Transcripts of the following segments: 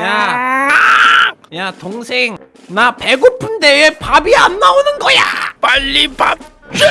야, 야 동생, 나 배고픈데 왜 밥이 안 나오는 거야? 빨리 밥 줘!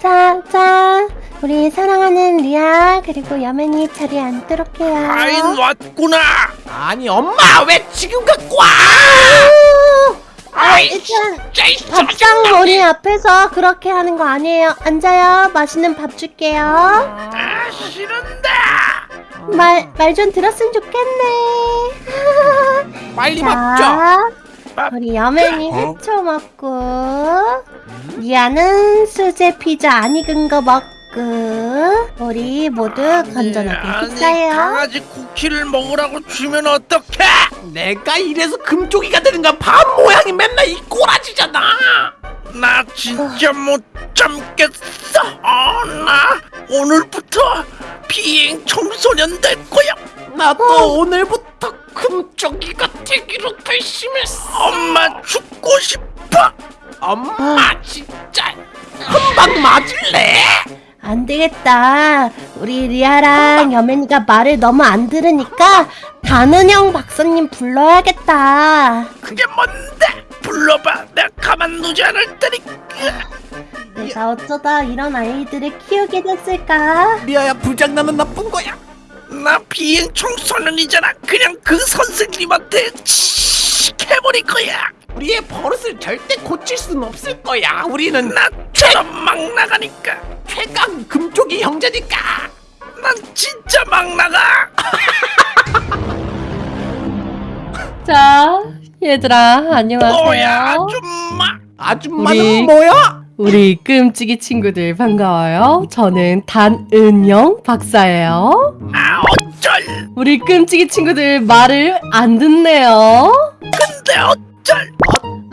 자, 자, 우리 사랑하는 리아 그리고 여맨이 자리에 앉도록 해요. 아인 왔구나! 아니 엄마 왜 지금 갖고 와? 아이, 일단 밥상 머리 앞에서 그렇게 하는 거 아니에요. 앉아요. 맛있는 밥 줄게요. 아, 싫은데! 말 말 좀 들었으면 좋겠네. 빨리 밥 줘. 자, 우리 여맨이 회초 먹고 리아는 수제 피자 안 익은 거 먹고 우리 모두 건전하게 식사해요. 강아지 쿠키를 먹으라고 주면 어떡해! 내가 이래서 금쪽이가 되는 거야. 밥 모양이 맨날 이 꼬라지잖아. 나 진짜 못 참겠어! 어, 나 오늘부터 비행 청소년 될 거야! 나도 오늘부터 금쪽이가 되기로 결심했어. 엄마 죽고 싶어! 엄마 진짜 한 방 맞을래? 안 되겠다. 우리 리아랑 여맨이가 말을 너무 안 들으니까 단은형 박사님 불러야겠다. 그게 뭔데? 불러봐! 내가 가만 두지 않을 테니까! 내가 어쩌다 이런 아이들을 키우게 됐을까? 리아야 부장나는 나쁜 거야. 나 비행 청소년이잖아. 그냥 그 선생님한테 칙 해버릴 거야. 우리의 버릇을 절대 고칠 수는 없을 거야. 우리는 나처럼 막 나가니까. 최강 금쪽이 형제니까. 난 진짜 막 나가. 자, 얘들아, 안녕하세요. 뭐야 아줌마. 아줌마는 우리- 뭐야? 우리 끔찍이 친구들 반가워요. 저는 단은영 박사예요. 아 어쩔. 우리 끔찍이 친구들 말을 안 듣네요. 근데 어쩔.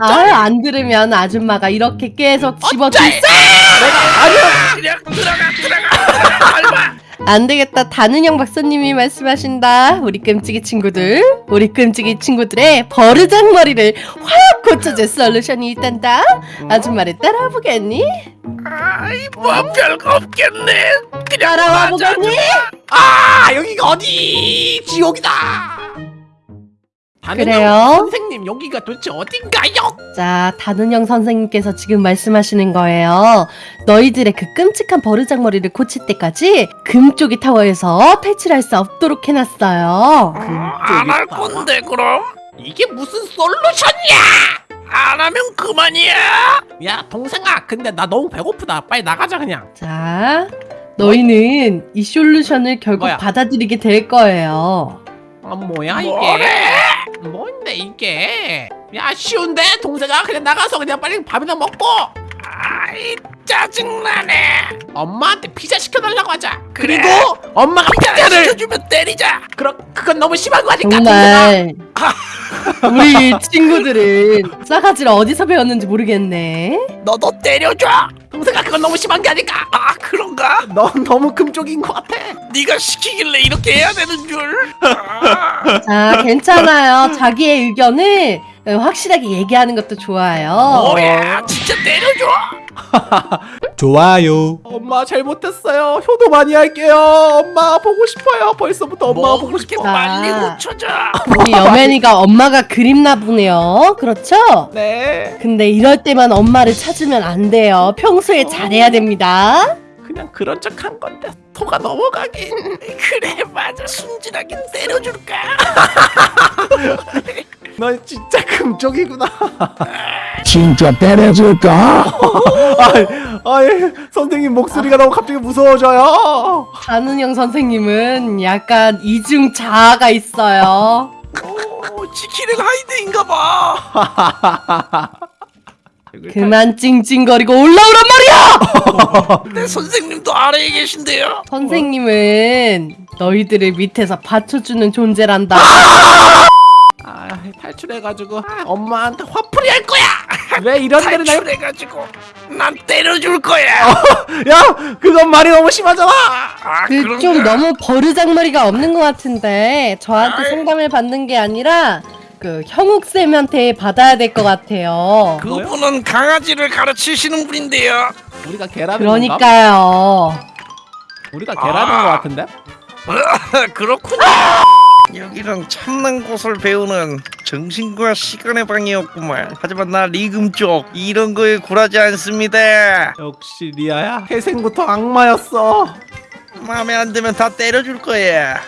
아, 안 들으면 아줌마가 이렇게 계속 집어줄 어쩔? 내가 아니야. 그냥 들어가 들어가 들어가. 얼마. 안 되겠다. 단은영 박사님이 말씀하신다. 우리 끔찍이 친구들, 우리 끔찍이 친구들의 버르장머리를 확 고쳐줄 솔루션이 있단다. 아줌마를 따라보겠니? 아이 뭐 별거 없겠네. 그냥 따라와. 보겠니? 아 여기가 어디? 지옥이다. 형 선생님 여기가 도대체 어딘가요? 자, 단은영 선생님께서 지금 말씀하시는 거예요. 너희들의 그 끔찍한 버르장머리를 고칠 때까지 금쪽이 타워에서 탈출할 수 없도록 해놨어요. 안 할 건데 그럼. 이게 무슨 솔루션이야? 안 하면 그만이야. 야 동생아 근데 나 너무 배고프다 빨리 나가자 그냥 자, 너희는 이 솔루션을 결국 뭐야? 받아들이게 될 거예요. 아 뭐야 뭐래? 뭔데 이게 야 쉬운데 동생아 그냥 나가서 그냥 빨리 밥이나 먹고 아이 짜증나네. 엄마한테 피자 시켜달라고 하자 그래. 그리고 엄마가 피자 피자를 시켜주면 때리자. 그럼 그건 너무 심한 거 아닐까 정말 우리 친구들은 싸가지를 어디서 배웠는지 모르겠네. 너도 때려줘. 동생아 그건 너무 심한 게 아닐까 아 그런가? 넌 너무 금쪽인 것 같아 네가 시키길래 이렇게 해야 되는 줄. 아, 자, 괜찮아요. 자기의 의견을 확실하게 얘기하는 것도 좋아요. 뭐야? 진짜 때려줘. 좋아요. 엄마 잘못했어요 효도 많이 할게요 엄마 보고 싶어요 벌써부터 엄마 뭐 보고 싶어 빨리 아. 고쳐져. 우리 여맨이가 엄마가 그립나 보네요. 그렇죠? 네 근데 이럴 때만 엄마를 찾으면 안 돼요. 평소에 잘해야 됩니다. 그냥 그런 척 한 건데 토가 넘어가긴 그래 맞아 순진하게 때려줄까? 넌 진짜 금쪽이구나 진짜 때려줄까? 아이, 선생님 목소리가 너무 갑자기 무서워져요. 한은영 선생님은 약간 이중 자아가 있어요. 오 지키는 하이드인가 봐. 그만 찡찡거리고 올라오란 말이야! 내 선생님도 아래에 계신데요. 선생님은 너희들을 밑에서 받쳐주는 존재란다. 아, 탈출해가지고 아, 엄마한테 화풀이 할 거야. 왜 이런 데를 날? 탈출해가지고 난 때려줄 거야. 야, 그건 말이 너무 심하잖아. 아 그? 좀 너무 버르장머리가 없는 것 같은데 저한테 아이. 상담을 받는 게 아니라 그 형욱 쌤한테 받아야 될 것 같아요. 그분은 강아지를 가르치시는 분인데요. 우리가 개라는? 그러니까요. 우리가 개라는 아. 거 같은데? 그렇군요. 여기는 참는 곳을 배우는 정신과 시간의 방이었구만. 하지만 나 리금 쪽 이런 거에 굴하지 않습니다. 역시 리아야 태생부터 악마였어 마음에 안 들면 다 때려줄 거야.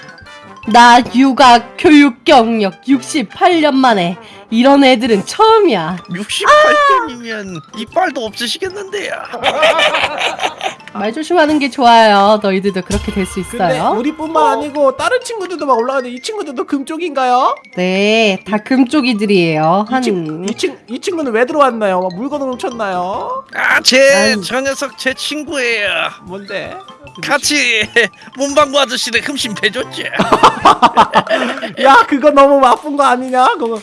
나 육아 교육 경력 68년 만에 이런 애들은 처음이야. 68년이면 이빨도 없으시겠는데요. 말 조심하는 게 좋아요. 너희들도 그렇게 될 수 있어요. 우리뿐만 아니고 다른 친구들도 막 올라가는데 이 친구들도 금 쪽인가요? 네, 다 금쪽이들이에요. 이, 친, 한 이, 친, 이 친구는 왜 들어왔나요? 막 물건을 훔쳤나요? 아, 제 아이. 저 녀석 제 친구예요. 뭔데? 같이 문방구 아저씨를 흠씬 패줬지. 야 그거 너무 나쁜 거 아니냐? 그거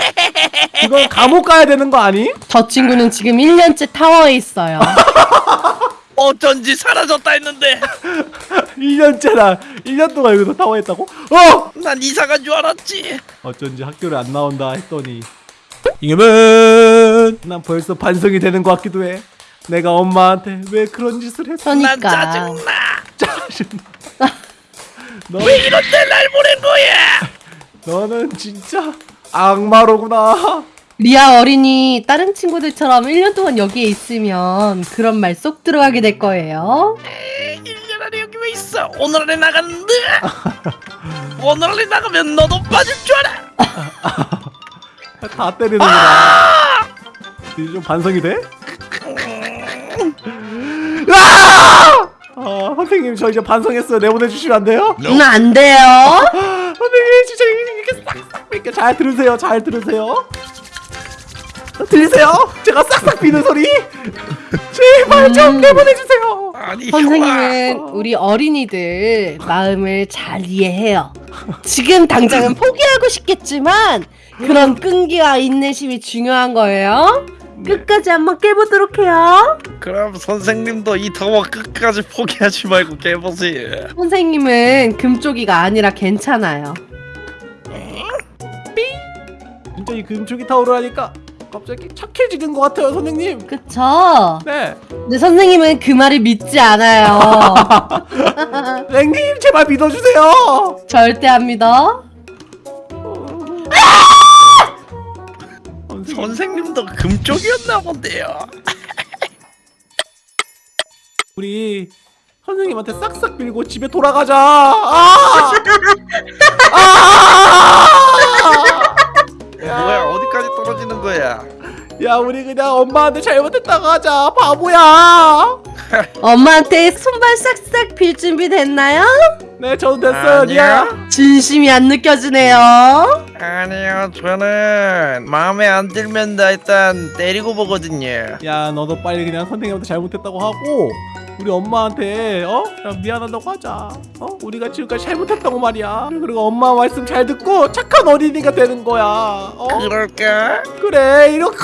그건 감옥 가야 되는 거 아니? 저 친구는 지금 1년째 타워에 있어요. 어쩐지 사라졌다 했는데 1년째라 1년 동안 여기서 타워했다고? 어! 난 이사간 줄 알았지. 어쩐지 학교를 안 나온다 했더니 이겨면 난 벌써 반성이 되는 것 같기도 해 내가 엄마한테 왜 그런 짓을 했어 난 그러니까 짜증나. 짜증나 너, 왜 이런 데날 보낸 거야? 너는 진짜 악마로구나 리아 어린이 다른 친구들처럼 1년 동안 여기에 있으면 그런 말 쏙 들어가게 될 거예요. 1년 안에 여기 왜 있어? 오늘 안에 나갔는데? 오늘 안에 나가면 너도 빠질 줄 알아. 다 때리는구나 이제 좀 반성이 돼? 아! 아 선생님 저 이제 반성했어요 내보내주시면 안 돼요? 음, 안 돼요. 선생님 진짜 이렇게 싹싹 빌게 잘 들으세요 잘 들으세요 들리세요? 제가 싹싹 비는 소리 제발 좀 음. 내보내주세요 아니 선생님은 우리 어린이들 마음을 잘 이해해요. 지금 당장은 포기하고 싶겠지만 그런 끈기와 인내심이 중요한 거예요. 끝까지 한번 깨보도록 해요. 그럼 선생님도 이 더워 끝까지 포기하지 말고 깨보세요. 선생님은 금쪽이가 아니라 괜찮아요. 진짜 이 금쪽이 타오르 하니까 갑자기 착해지는 것 같아요 선생님 그쵸? 네 근데 선생님은 그 말을 믿지 않아요. 선생님 제발 믿어주세요 절대 안 믿어. 선생님 선생님도 금쪽이었나 본데요. 우리 선생님한테 싹싹 빌고 집에 돌아가자. 아! 아! 거야? 야, 우리 그냥 엄마한테 잘못했다고 하자. 바보야. 엄마한테 손발 싹싹 빌 준비 됐나요? 네, 저도 됐어요. 아니요. 진심이 안 느껴지네요. 아니요 저는 마음에 안 들면 나 일단 때리고 보거든요. 야, 너도 빨리 그냥 선생님한테 잘못했다고 하고 우리 엄마한테 어? 야, 미안하다고 하자. 어? 우리가 지금까지 잘못했다고 말이야. 그리고 엄마 말씀 잘 듣고 착한 어린이가 되는 거야. 어? 그럴까? 그래, 이렇게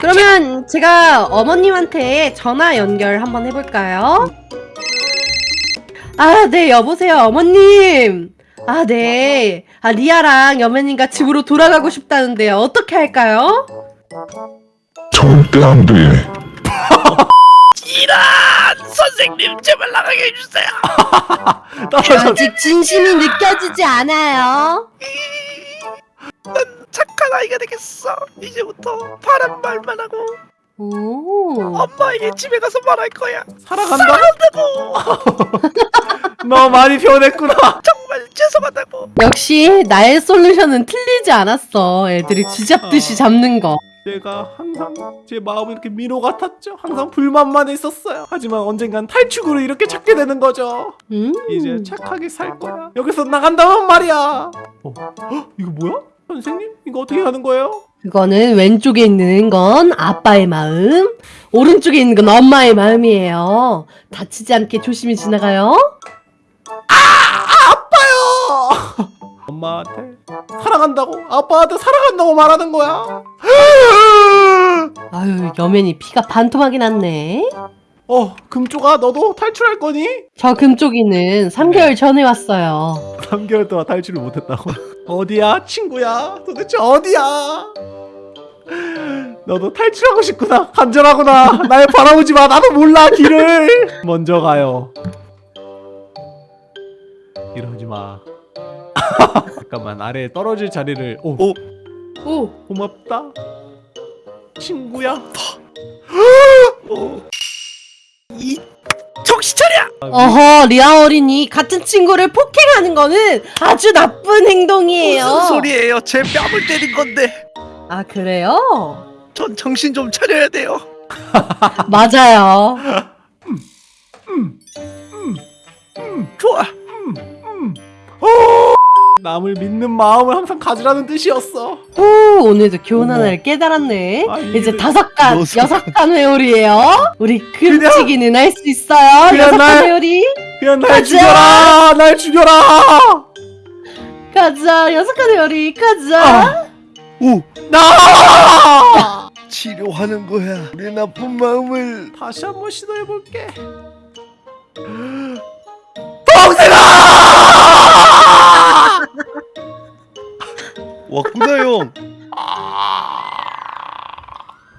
그러면 제가 어머님한테 전화 연결 한번 해볼까요? 아, 네, 여보세요, 어머님. 아, 네. 아, 리아랑 여매님과 집으로 돌아가고 싶다는데요. 어떻게 할까요? 절대 안 돼. 이란 선생님 제발 나가게 해주세요. 아직 진심이 느껴지지 않아요. 착한 아이가 되겠어. 이제부터 바른 말만 하고 오. 엄마에게 집에 가서 말할 거야. 살아간다. 사랑한다고 너 많이 변했구나. 정말 죄송하다고. 역시 나의 솔루션은 틀리지 않았어. 애들이 쥐잡듯이 잡는 거. 제가 항상 제 마음이 이렇게 민호 같았죠. 항상 불만만 있었어요. 하지만 언젠간 탈출구를 이렇게 찾게 되는 거죠. 음. 이제 착하게 살 거야. 여기서 나간다면 말이야. 어, 헉, 이거 뭐야? 선생님? 이거 어떻게 하는 거예요? 그거는 왼쪽에 있는 건 아빠의 마음, 오른쪽에 있는 건 엄마의 마음이에요. 다치지 않게 조심히 지나가요. 아파요. 엄마한테 사랑한다고, 아빠한테 사랑한다고 말하는 거야. 아유, 여맨이 피가 반토막이 났네. 어, 금쪽아, 너도 탈출할 거니? 저 금쪽이는 3개월 전에 왔어요. 3개월 동안 탈출을 못했다고. 어디야, 친구야? 도대체 어디야? 너도 탈출하고 싶구나. 간절하구나. 날 바라보지 마. 나도 몰라 길을. 먼저 가요. 이러지 마 잠깐만 아래에 떨어질 자리를 오 오. 오 고맙다 친구야 어. 이 정신 차려! 어허 리아 어린이 같은 친구를 폭행하는 거는 아주 나쁜 행동이에요 무슨 소리예요? 제 뺨을 때린 건데 아 그래요? 전 정신 좀 차려야 돼요. 맞아요 좋아. 남을 믿는 마음을 항상 가지라는 뜻이었어. 오 오늘도 교훈 어머. 하나를 깨달았네. 아, 이제 다섯 간 여섯 여섯 간 회오리예요. 우리 금치기는 할 수 있어요. 그냥 여섯 간 날- 회오리. 그냥 날 가자! 죽여라 날 죽여라. 가자 여섯 간 회오리. 가자. 아. 오 나! 치료하는 거야. 내 나쁜 마음을 다시 한 번 시도해볼게 왔구나 형.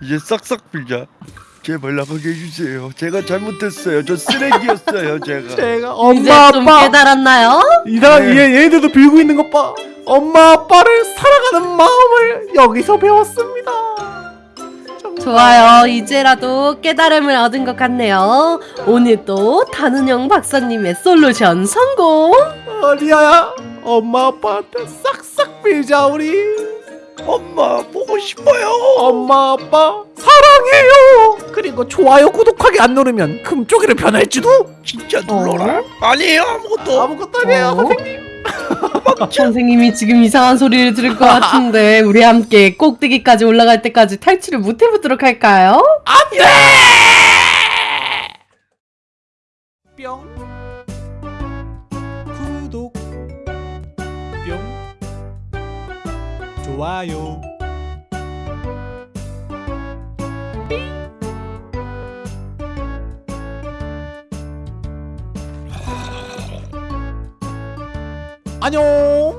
이제 싹싹 빌자. 제발 나가게 해주세요. 제가 잘못했어요. 저 쓰레기였어요. 제가. 제가 엄마 좀 아빠 깨달았나요? 이상 네. 얘 얘들도 빌고 있는 것 봐. 엄마 아빠를 사랑하는 마음을 여기서 배웠습니다. 정말. 좋아요. 이제라도 깨달음을 얻은 것 같네요. 오늘도 단은영 박사님의 솔루션 성공. 어, 리아야, 엄마 아빠한테 싹싹 빌자 우리. 엄마 보고 싶어요. 엄마 아빠 사랑해요. 그리고 좋아요 구독하기 안 누르면 금쪽이를 변할지도. 진짜 눌러라. 아니에요 아무것도. 아무것도 아니에요 어? 선생님. 선생님이 지금 이상한 소리를 들을 것 같은데 우리 함께 꼭대기까지 올라갈 때까지 탈출을 못 해보도록 할까요? 안돼. 좋아요. 안녕.